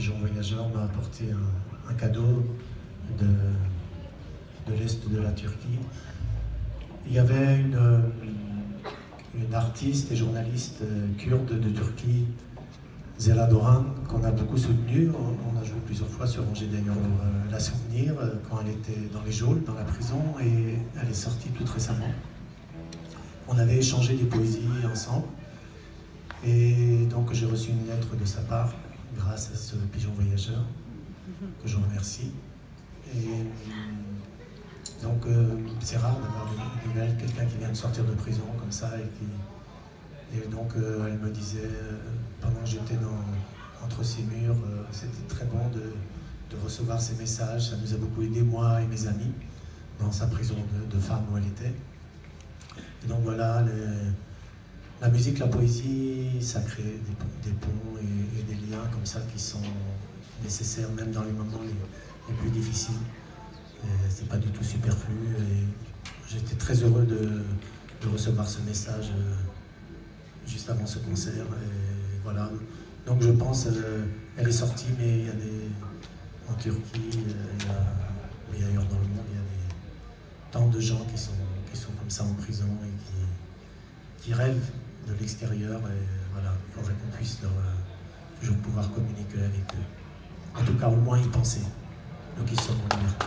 Pigeon Voyageur m'a apporté un, cadeau de, l'Est de la Turquie. Il y avait une, artiste et journaliste kurde de Turquie, Zela Doran, qu'on a beaucoup soutenu. On, a joué plusieurs fois sur Angers d'ailleurs euh, la souvenir euh, quand elle était dans les geôles, dans la prison, et elle est sortie toute récemment. On avait échangé des poésies ensemble. Et donc j'ai reçu une lettre de sa part grâce à ce pigeon voyageur que je remercie. Et euh, donc c'est rare d'avoir des nouvelles, quelqu'un qui vient de sortir de prison comme ça et donc euh, elle me disait, euh, pendant que j'étais entre ces murs, euh, c'était très bon de, recevoir ces messages. Ça nous a beaucoup aidé, moi et mes amis, dans sa prison de, femme où elle était. Et donc voilà, la musique, la poésie, ça crée des, ponts et, des liens comme ça qui sont nécessaires même dans les moments les, plus difficiles. C'est pas du tout superflu j'étais très heureux de, recevoir ce message juste avant ce concert. Voilà. Donc je pense, euh, elle est sortie, mais il y a des. En Turquie, euh, a, ailleurs dans le monde, il y a des, tant de gens qui sont, qui sont comme ça en prison et qui, qui rêvent de l'extérieur. Et voilà, il faudrait qu'on puisse euh, toujours pouvoir communiquer avec eux. En tout cas, au moins y penser. Donc ils sont en liberté.